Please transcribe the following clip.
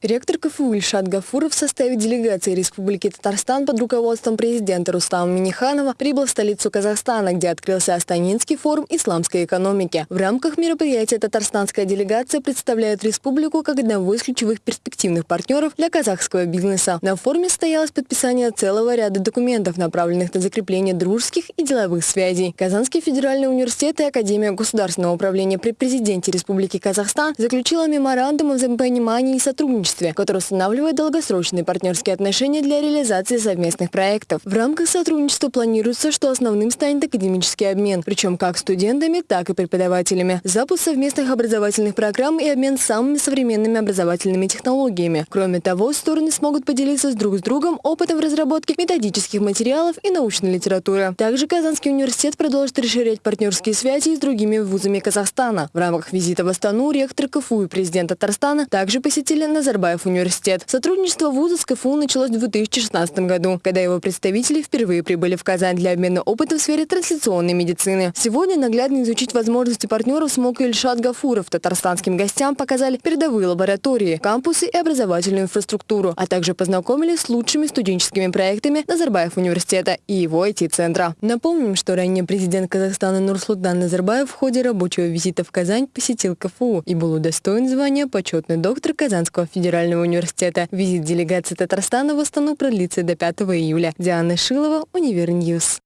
Ректор КФУ Ильшат Гафуров в составе делегации Республики Татарстан под руководством президента Рустама Миниханова прибыл в столицу Казахстана, где открылся Астанинский форум исламской экономики. В рамках мероприятия татарстанская делегация представляет республику как одного из ключевых перспективных партнеров для казахского бизнеса. На форуме состоялось подписание целого ряда документов, направленных на закрепление дружеских и деловых связей. Казанский федеральный университет и Академия государственного управления при президенте Республики Казахстан заключила меморандум о взаимопонимании и сотрудничестве сотрудничестве, который устанавливает долгосрочные партнерские отношения для реализации совместных проектов. В рамках сотрудничества планируется, что основным станет академический обмен, причем как студентами, так и преподавателями, запуск совместных образовательных программ и обмен самыми современными образовательными технологиями. Кроме того, стороны смогут поделиться с друг с другом опытом в разработке методических материалов и научной литературы. Также Казанский университет продолжит расширять партнерские связи с другими вузами Казахстана. В рамках визита в Астану ректор КФУ и президент Татарстана также посетили Назарбаев Назарбаев университет. Сотрудничество вуза с КФУ началось в 2016 году, когда его представители впервые прибыли в Казань для обмена опытом в сфере трансляционной медицины. Сегодня наглядно изучить возможности партнеров смог Ильшат Гафуров. Татарстанским гостям показали передовые лаборатории, кампусы и образовательную инфраструктуру, а также познакомили с лучшими студенческими проектами Назарбаев университета и его IT-центра. Напомним, что ранее президент Казахстана Нурсултан Назарбаев в ходе рабочего визита в Казань посетил КФУ и был удостоен звания почетный доктор Казанского федерального федерального университета. Визит делегации Татарстана в Астану продлится до 5 июля. Диана Шилова, Univer News.